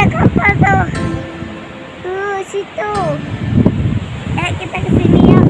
ada kapal tuh. Tuh, situ. Eh, kita ke sini ya.